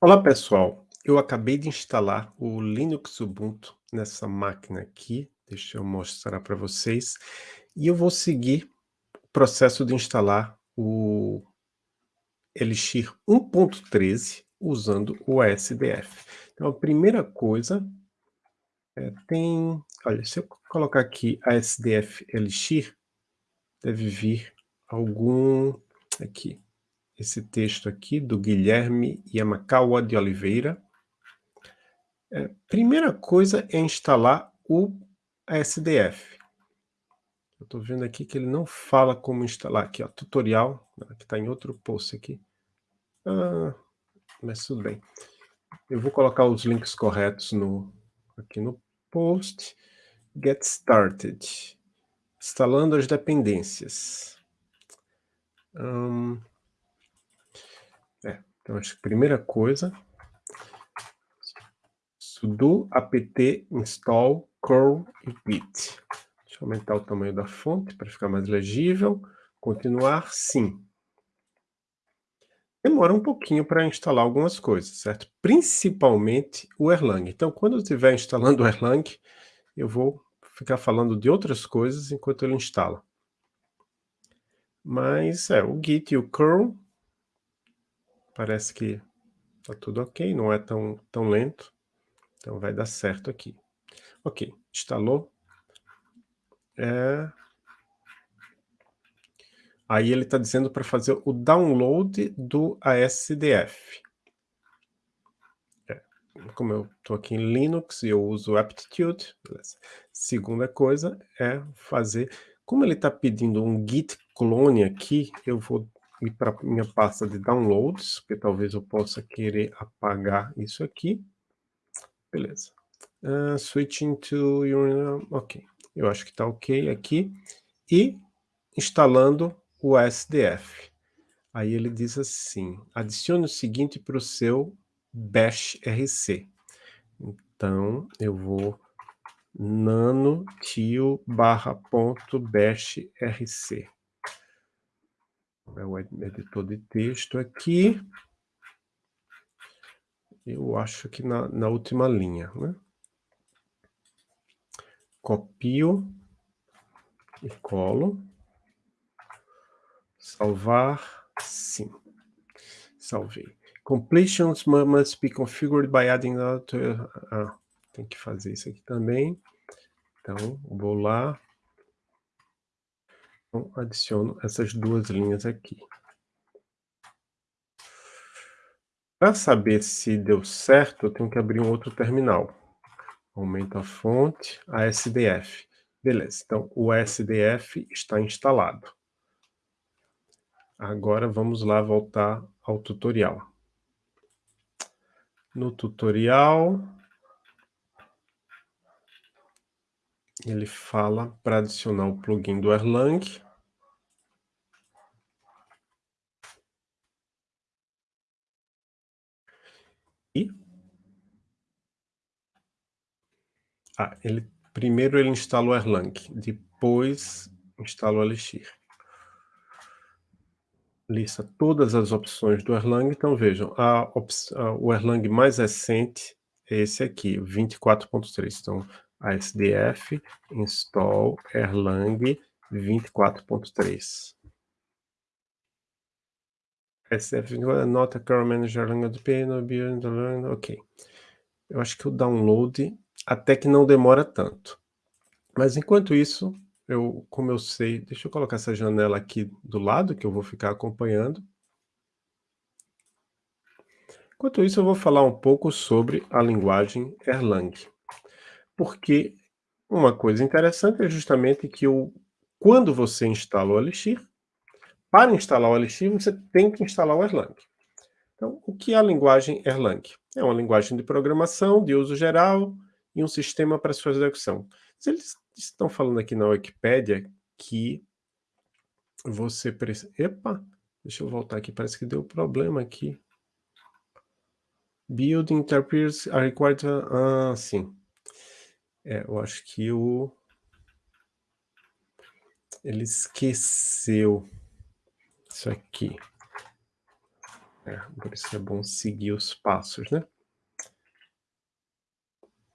Olá pessoal, eu acabei de instalar o Linux Ubuntu nessa máquina aqui, deixa eu mostrar para vocês, e eu vou seguir o processo de instalar o Elixir 1.13 usando o ASDF. Então a primeira coisa, é, tem, olha, se eu colocar aqui ASDF Elixir, deve vir algum, aqui, esse texto aqui do Guilherme Yamakawa de Oliveira. É, primeira coisa é instalar o SDF. Eu estou vendo aqui que ele não fala como instalar. Aqui, ó, tutorial, que está em outro post aqui. Ah, mas tudo bem. Eu vou colocar os links corretos no, aqui no post. Get started. Instalando as dependências. Um, então, acho que a primeira coisa, sudo apt install curl e git. Deixa eu aumentar o tamanho da fonte para ficar mais legível. Continuar, sim. Demora um pouquinho para instalar algumas coisas, certo? Principalmente o Erlang. Então, quando eu estiver instalando o Erlang, eu vou ficar falando de outras coisas enquanto ele instala. Mas, é, o Git e o curl Parece que tá tudo ok, não é tão, tão lento. Então vai dar certo aqui. Ok, instalou. É... Aí ele está dizendo para fazer o download do ASDF. É. Como eu estou aqui em Linux e eu uso Aptitude, beleza. segunda coisa é fazer... Como ele está pedindo um git clone aqui, eu vou ir para minha pasta de downloads, porque talvez eu possa querer apagar isso aqui. Beleza. Uh, switching to your... Ok. Eu acho que está ok aqui. E instalando o SDF. Aí ele diz assim, adicione o seguinte para o seu bash rc. Então, eu vou nano tio barra ponto bash rc é o editor de texto aqui. Eu acho que na, na última linha, né? Copio e colo. Salvar, sim. Salvei. Completions must be configured by adding... Ah, tem que fazer isso aqui também. Então, vou lá, então, adiciono essas duas linhas aqui. Para saber se deu certo, eu tenho que abrir um outro terminal. Aumento a fonte, ASDF. Beleza, então o ASDF está instalado. Agora vamos lá voltar ao tutorial. No tutorial, ele fala para adicionar o plugin do Erlang. E ah, ele primeiro ele instala o Erlang, depois instala o Elixir. Lista todas as opções do Erlang, então vejam, a, o Erlang mais recente é esse aqui, 24.3. Então, ASDF install Erlang 24.3. ASDF nota current manager Erlang ok. Eu acho que o download até que não demora tanto. Mas enquanto isso, eu, como eu sei, deixa eu colocar essa janela aqui do lado, que eu vou ficar acompanhando. Enquanto isso, eu vou falar um pouco sobre a linguagem Erlang porque uma coisa interessante é justamente que o, quando você instala o Elixir, para instalar o Elixir, você tem que instalar o Erlang. Então, o que é a linguagem Erlang? É uma linguagem de programação, de uso geral, e um sistema para sua execução. Eles estão falando aqui na Wikipédia que você precisa... Epa! Deixa eu voltar aqui, parece que deu problema aqui. Building interpreters are required... Ah, sim. É, eu acho que o... Ele esqueceu isso aqui. É, por isso é bom seguir os passos, né?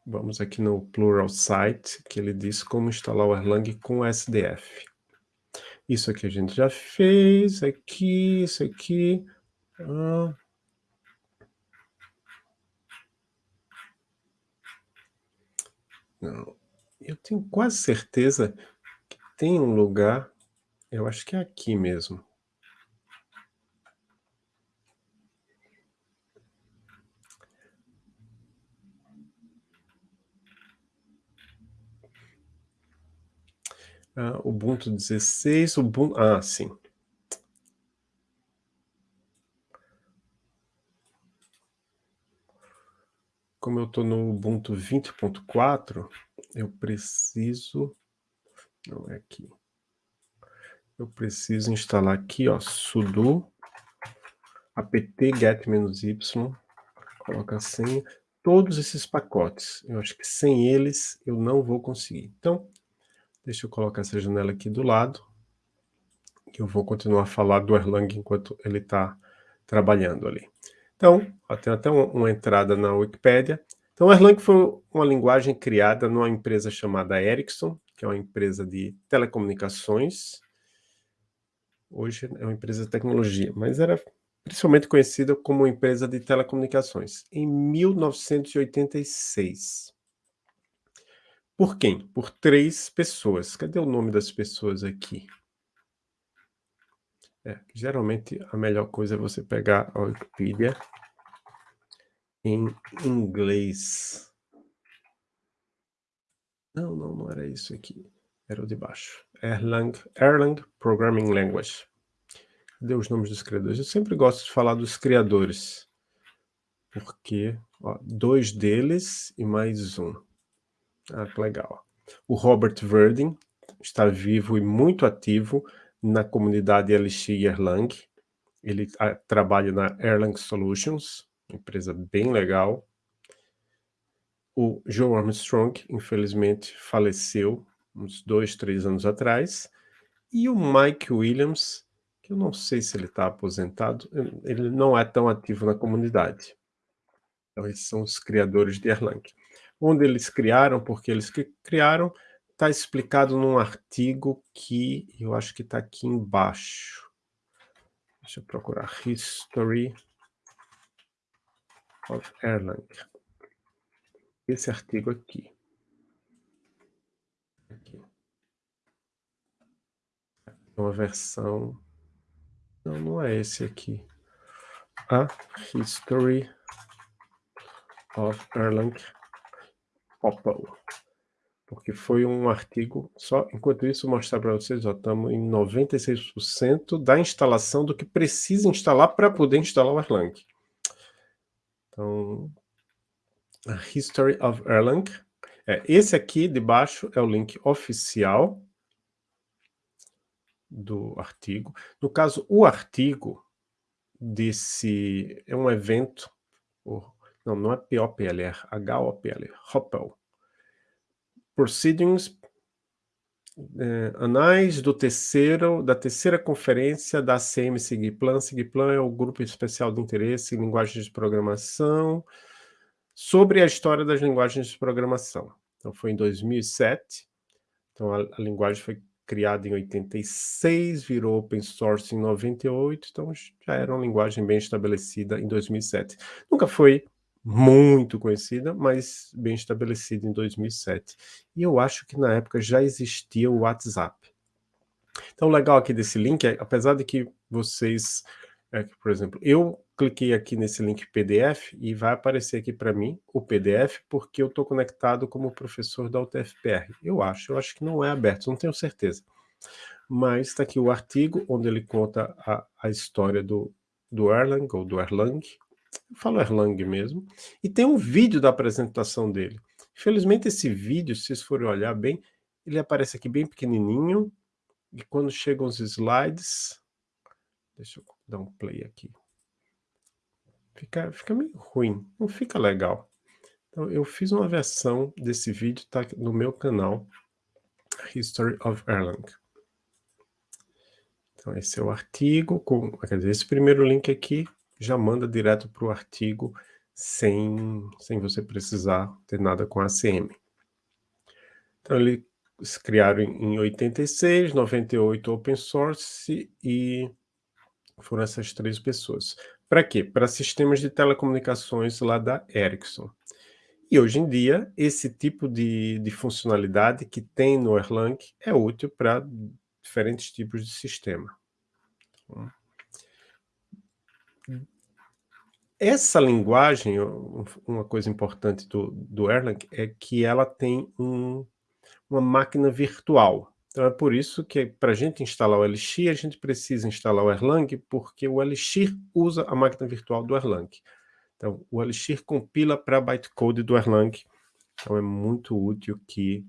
Vamos aqui no Plural Site, que ele diz como instalar o Erlang com SDF. Isso aqui a gente já fez, aqui, isso aqui. Ah. Não, eu tenho quase certeza que tem um lugar, eu acho que é aqui mesmo. Ah, Ubuntu 16, Ubuntu... Ah, sim. Como eu estou no Ubuntu 20.4, eu preciso... Não é aqui. Eu preciso instalar aqui, ó, sudo apt-get-y, coloca a senha, todos esses pacotes. Eu acho que sem eles eu não vou conseguir. Então, Deixa eu colocar essa janela aqui do lado. Que eu vou continuar a falar do Erlang enquanto ele está trabalhando ali. Então, ó, tem até uma, uma entrada na Wikipedia. Então, o Erlang foi uma linguagem criada numa empresa chamada Ericsson, que é uma empresa de telecomunicações. Hoje é uma empresa de tecnologia, mas era principalmente conhecida como empresa de telecomunicações, em 1986. Por quem? Por três pessoas. Cadê o nome das pessoas aqui? É, geralmente a melhor coisa é você pegar a Wikipedia em inglês. Não, não, não era isso aqui. Era o de baixo. Erlang, Erlang Programming Language. Cadê os nomes dos criadores? Eu sempre gosto de falar dos criadores. Porque, ó, dois deles e mais um. Ah, que legal. O Robert Verdin está vivo e muito ativo na comunidade LX Erlang. Ele ah, trabalha na Erlang Solutions, empresa bem legal. O Joe Armstrong, infelizmente, faleceu uns dois, três anos atrás. E o Mike Williams, que eu não sei se ele está aposentado, ele não é tão ativo na comunidade. Então, esses são os criadores de Erlang onde eles criaram, porque eles criaram, está explicado num artigo que eu acho que está aqui embaixo. Deixa eu procurar History of Erlang. Esse artigo aqui. aqui. Uma versão... Não, não é esse aqui. A History of Erlang Opal, porque foi um artigo, só enquanto isso mostrar para vocês, ó, estamos em 96% da instalação do que precisa instalar para poder instalar o Erlang. Então, a History of Erlang, é, esse aqui de baixo é o link oficial do artigo. No caso, o artigo desse é um evento, não, não é POPL, é HOPL, HOPL. Proceedings, é, anais do terceiro, da terceira conferência da CM Sigiplan. Sigiplan é o grupo especial de interesse em linguagens de programação, sobre a história das linguagens de programação. Então, foi em 2007. Então, a, a linguagem foi criada em 86, virou open source em 98, então já era uma linguagem bem estabelecida em 2007. Nunca foi muito conhecida, mas bem estabelecida em 2007. E eu acho que na época já existia o WhatsApp. Então, o legal aqui desse link é, apesar de que vocês, é, por exemplo, eu cliquei aqui nesse link PDF e vai aparecer aqui para mim o PDF, porque eu estou conectado como professor da UTFPR. Eu acho, eu acho que não é aberto, não tenho certeza. Mas está aqui o artigo onde ele conta a, a história do, do Erlang, ou do Erlang, eu falo Erlang mesmo, e tem um vídeo da apresentação dele. Infelizmente esse vídeo, se vocês forem olhar bem, ele aparece aqui bem pequenininho, e quando chegam os slides, deixa eu dar um play aqui, fica, fica meio ruim, não fica legal. Então eu fiz uma versão desse vídeo, tá no meu canal, History of Erlang. Então esse é o artigo, com, quer dizer, esse primeiro link aqui, já manda direto para o artigo sem, sem você precisar ter nada com ACM. Então, eles criaram em 86, 98 open source e foram essas três pessoas. Para quê? Para sistemas de telecomunicações lá da Ericsson. E hoje em dia, esse tipo de, de funcionalidade que tem no Erlang é útil para diferentes tipos de sistema. Essa linguagem, uma coisa importante do, do Erlang é que ela tem um, uma máquina virtual. Então é por isso que para a gente instalar o Elixir, a gente precisa instalar o Erlang, porque o Elixir usa a máquina virtual do Erlang. Então o Elixir compila para bytecode do Erlang, então é muito útil que,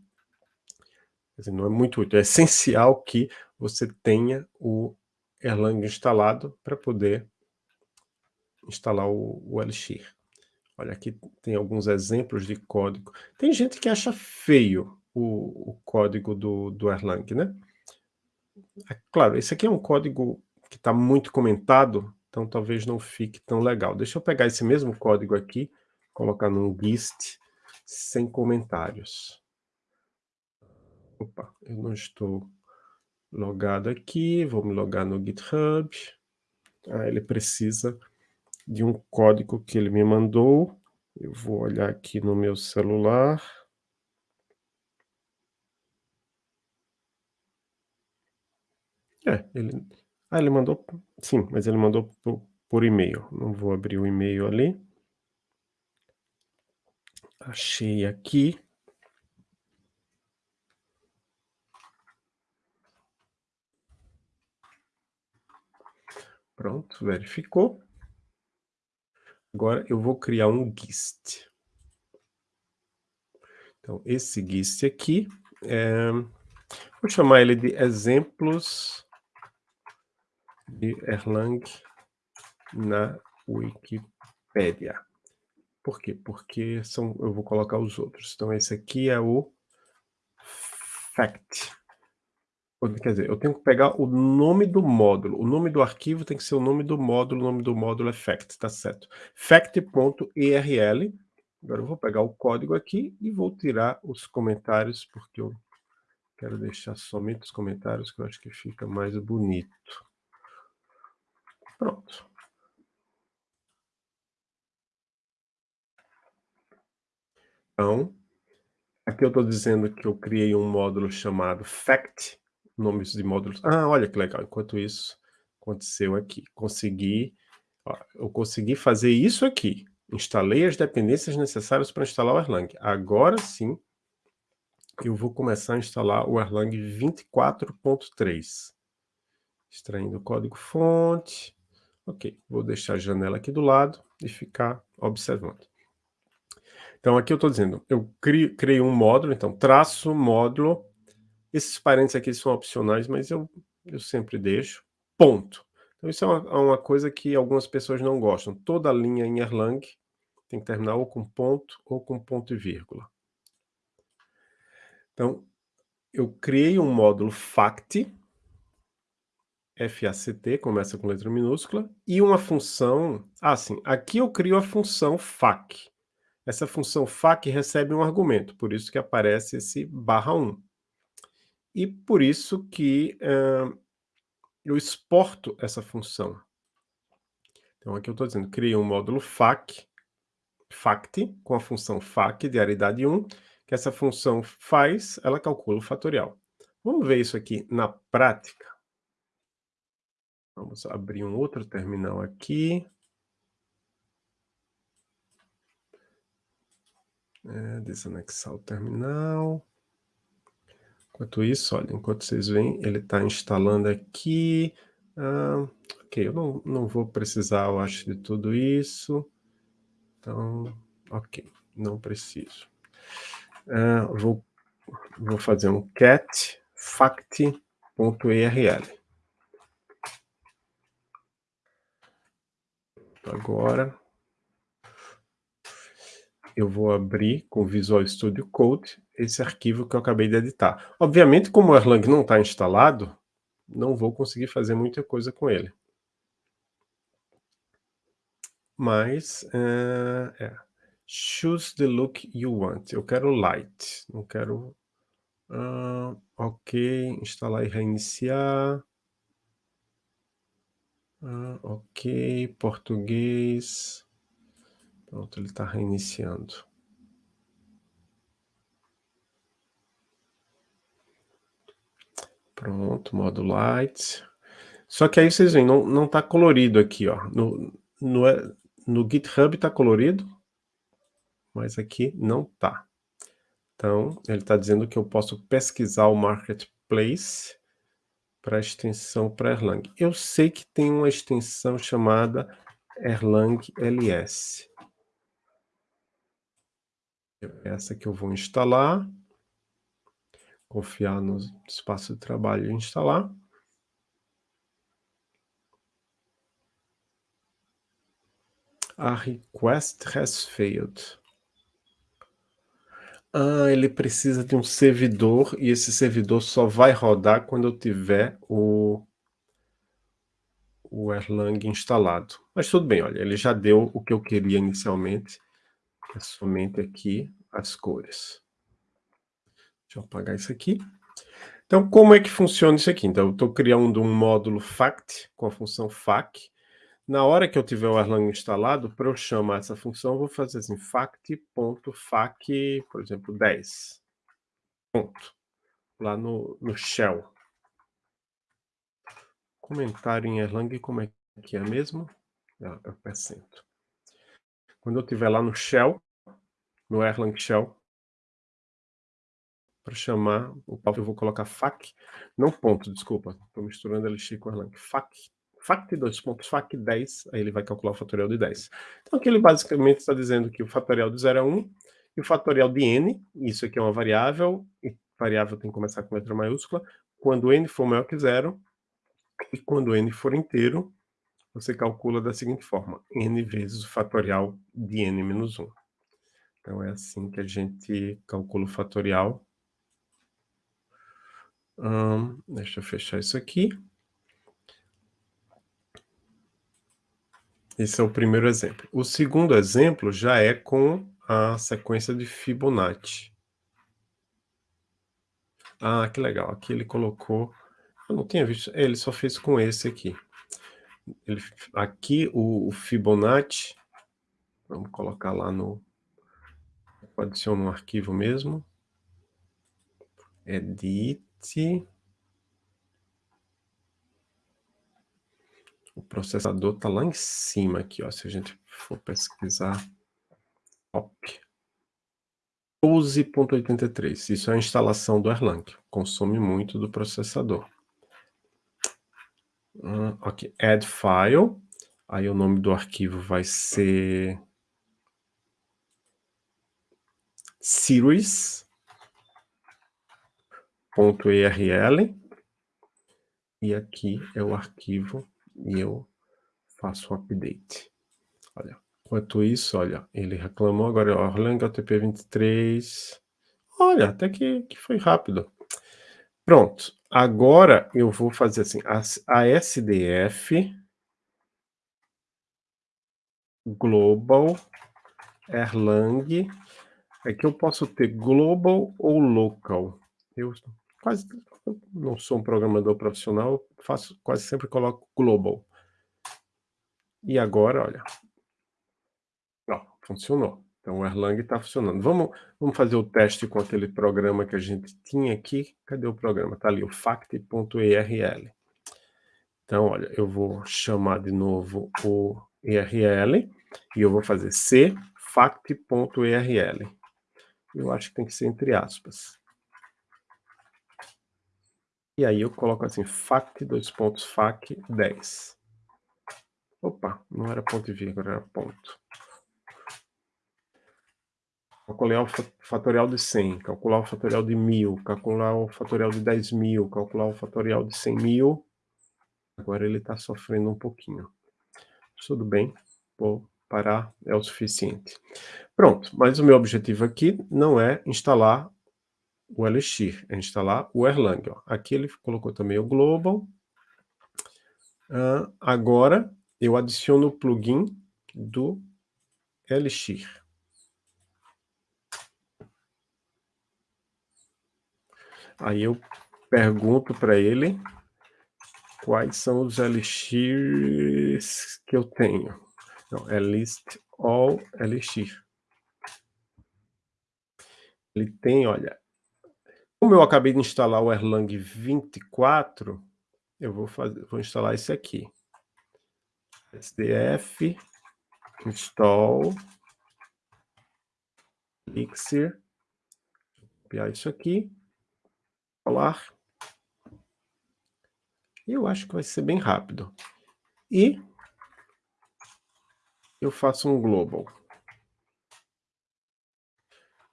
dizer, não é muito útil, é essencial que você tenha o Erlang instalado para poder instalar o, o Elixir. Olha, aqui tem alguns exemplos de código. Tem gente que acha feio o, o código do, do Erlang, né? É, claro, esse aqui é um código que está muito comentado, então talvez não fique tão legal. Deixa eu pegar esse mesmo código aqui, colocar num gist sem comentários. Opa, eu não estou logado aqui, vou me logar no GitHub. Ah, ele precisa de um código que ele me mandou. Eu vou olhar aqui no meu celular. É, ele... Ah, ele mandou... Sim, mas ele mandou por, por e-mail. Não vou abrir o e-mail ali. Achei aqui. Pronto, verificou. Agora eu vou criar um GIST. Então, esse GIST aqui, é... vou chamar ele de exemplos de Erlang na Wikipédia. Por quê? Porque são, eu vou colocar os outros. Então, esse aqui é o fact. Quer dizer, eu tenho que pegar o nome do módulo. O nome do arquivo tem que ser o nome do módulo. O nome do módulo é fact, tá certo. fact.erl. Agora eu vou pegar o código aqui e vou tirar os comentários, porque eu quero deixar somente os comentários, que eu acho que fica mais bonito. Pronto. Então, aqui eu estou dizendo que eu criei um módulo chamado fact, nomes de módulos. Ah, olha que legal, enquanto isso aconteceu aqui. Consegui, ó, eu consegui fazer isso aqui. Instalei as dependências necessárias para instalar o Erlang. Agora sim, eu vou começar a instalar o Erlang 24.3. Extraindo o código fonte. Ok, vou deixar a janela aqui do lado e ficar observando. Então aqui eu estou dizendo, eu criei um módulo, então traço módulo esses parênteses aqui são opcionais, mas eu, eu sempre deixo. Ponto. Então isso é uma, é uma coisa que algumas pessoas não gostam. Toda linha em Erlang tem que terminar ou com ponto ou com ponto e vírgula. Então, eu criei um módulo FACT, F-A-C-T, começa com letra minúscula, e uma função... Ah, sim, aqui eu crio a função FAC. Essa função FAC recebe um argumento, por isso que aparece esse barra 1. E por isso que uh, eu exporto essa função. Então aqui eu estou dizendo, criei um módulo FAC, FACT, com a função FAC de aridade 1, que essa função faz, ela calcula o fatorial. Vamos ver isso aqui na prática. Vamos abrir um outro terminal aqui. É, desanexar o terminal. Enquanto isso, olha, enquanto vocês veem, ele está instalando aqui. Ah, ok, eu não, não vou precisar, eu acho, de tudo isso. Então, ok, não preciso. Ah, vou, vou fazer um cat fact.erl. Agora, eu vou abrir com o Visual Studio Code esse arquivo que eu acabei de editar. Obviamente, como o Erlang não está instalado, não vou conseguir fazer muita coisa com ele. Mas, hã, é, choose the look you want, eu quero light, não quero hã, ok, instalar e reiniciar. Hã, ok, português. Pronto, ele está reiniciando. Pronto, modo light. Só que aí vocês veem, não não está colorido aqui, ó, no no é no GitHub está colorido, mas aqui não está. Então, ele está dizendo que eu posso pesquisar o marketplace para a extensão para Erlang. Eu sei que tem uma extensão chamada Erlang LS. Essa que eu vou instalar. Confiar no espaço de trabalho e instalar. A request has failed. Ah, ele precisa de um servidor, e esse servidor só vai rodar quando eu tiver o o Erlang instalado. Mas tudo bem, olha, ele já deu o que eu queria inicialmente, é somente aqui as cores. Deixa eu apagar isso aqui. Então, como é que funciona isso aqui? Então, eu estou criando um módulo fact, com a função fac, na hora que eu tiver o Erlang instalado, para eu chamar essa função, eu vou fazer assim, fact.fac, por exemplo, 10. Ponto. Lá no, no shell. Comentário em Erlang, como é que é mesmo? Ah, o percento. Quando eu tiver lá no shell, no Erlang shell, para chamar o papo, eu vou colocar fac, não ponto, desculpa, estou misturando LX com Erlang, fac fact, dois pontos, fac 10, aí ele vai calcular o fatorial de 10. Então aqui ele basicamente está dizendo que o fatorial de 0 é 1, e o fatorial de n, isso aqui é uma variável, e variável tem que começar com letra maiúscula, quando n for maior que zero, e quando n for inteiro, você calcula da seguinte forma, n vezes o fatorial de n menos 1. Então é assim que a gente calcula o fatorial. Deixa eu fechar isso aqui. Esse é o primeiro exemplo. O segundo exemplo já é com a sequência de Fibonacci. Ah, que legal. Aqui ele colocou... Eu não tinha visto... Ele só fez com esse aqui. Ele... Aqui o, o Fibonacci... Vamos colocar lá no... Adiciona um arquivo mesmo. Edit... O processador está lá em cima aqui, ó, se a gente for pesquisar. Top. 12.83, isso é a instalação do Erlang, consome muito do processador. Hum, ok, add file, aí o nome do arquivo vai ser series.erl e aqui é o arquivo e eu faço o update. Olha, enquanto isso, olha, ele reclamou agora, Erlang HTTP 23. Olha, até que, que foi rápido. Pronto, agora eu vou fazer assim, a, a SDF global Erlang, aqui eu posso ter global ou local. Eu quase não sou um programador profissional, faço, quase sempre coloco global. E agora, olha, ó, funcionou. Então o Erlang está funcionando. Vamos, vamos fazer o teste com aquele programa que a gente tinha aqui. Cadê o programa? Está ali, o fact.erl. Então, olha, eu vou chamar de novo o ERL e eu vou fazer c fact.erl. Eu acho que tem que ser entre aspas. E aí eu coloco assim, fact, dois pontos, fac, 10. Opa, não era ponto e vírgula, era ponto. Calcular o fatorial de 100, calcular o fatorial de 1000, calcular o fatorial de 10 mil, calcular o fatorial de 100 mil. Agora ele está sofrendo um pouquinho. Tudo bem, vou parar, é o suficiente. Pronto, mas o meu objetivo aqui não é instalar o Elixir, é instalar o Erlang. Ó. Aqui ele colocou também o Global. Uh, agora eu adiciono o plugin do Elixir. Aí eu pergunto para ele quais são os elixirs que eu tenho. Não, é list all elixir. Ele tem, olha, como eu acabei de instalar o Erlang 24, eu vou fazer, vou instalar esse aqui. SDF install elixir. Copiar isso aqui falar. Eu acho que vai ser bem rápido. E eu faço um global.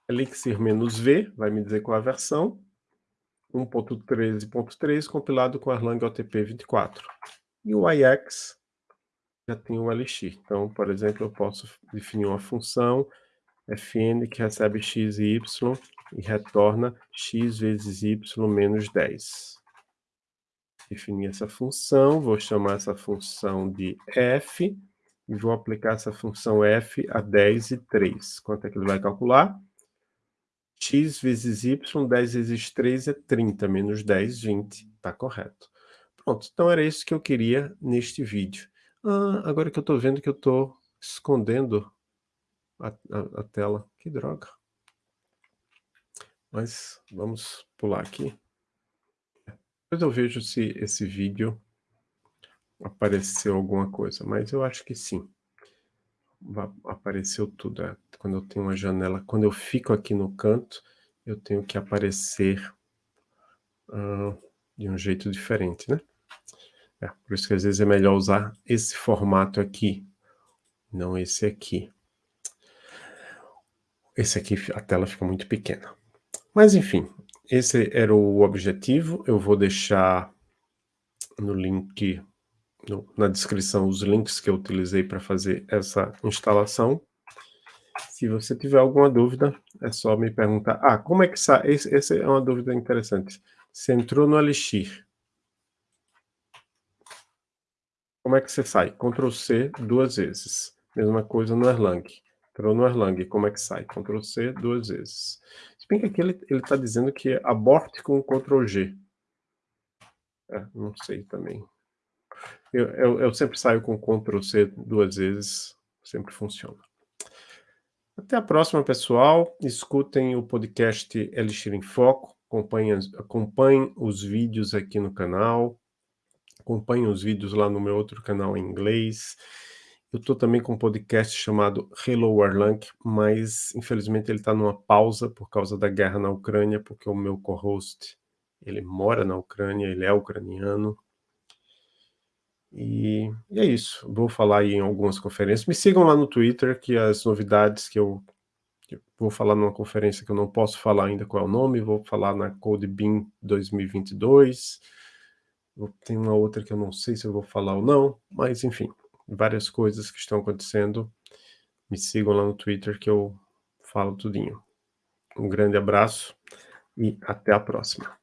Elixir-V vai me dizer qual é a versão. 1.13.3 compilado com Erlang OTP 24. E o IX já tem o Elixir. Então, por exemplo, eu posso definir uma função fn que recebe x e y e retorna x vezes y menos 10. Definir essa função, vou chamar essa função de f, e vou aplicar essa função f a 10 e 3. Quanto é que ele vai calcular? x vezes y, 10 vezes 3 é 30, menos 10, 20. Está correto. Pronto, então era isso que eu queria neste vídeo. Ah, agora que eu estou vendo que eu estou escondendo a, a, a tela. Que droga. Mas vamos pular aqui. Depois eu vejo se esse vídeo apareceu alguma coisa, mas eu acho que sim. Apareceu tudo. É. Quando eu tenho uma janela, quando eu fico aqui no canto, eu tenho que aparecer uh, de um jeito diferente, né? É, por isso que às vezes é melhor usar esse formato aqui, não esse aqui. Esse aqui, a tela fica muito pequena. Mas enfim, esse era o objetivo. Eu vou deixar no link, no, na descrição, os links que eu utilizei para fazer essa instalação. Se você tiver alguma dúvida, é só me perguntar. Ah, como é que sai? Essa é uma dúvida interessante. Você entrou no Elixir. Como é que você sai? Ctrl C duas vezes. Mesma coisa no Erlang. Entrou no Erlang, como é que sai? Ctrl C duas vezes. Bem que aqui ele está dizendo que é abort com Ctrl G. É, não sei também. Eu, eu, eu, sempre saio com Ctrl C duas vezes, sempre funciona. Até a próxima, pessoal. Escutem o podcast Elixir em Foco. Acompanhem, acompanhem os vídeos aqui no canal. Acompanhem os vídeos lá no meu outro canal em inglês. Eu estou também com um podcast chamado Hello Erlang, mas infelizmente ele está numa pausa por causa da guerra na Ucrânia, porque o meu co-host, ele mora na Ucrânia, ele é ucraniano. E, e, é isso, vou falar aí em algumas conferências. Me sigam lá no Twitter, que as novidades que eu, que eu vou falar numa conferência que eu não posso falar ainda qual é o nome, vou falar na CodeBeam 2022. Tem uma outra que eu não sei se eu vou falar ou não, mas enfim várias coisas que estão acontecendo. Me sigam lá no Twitter que eu falo tudinho. Um grande abraço e até a próxima.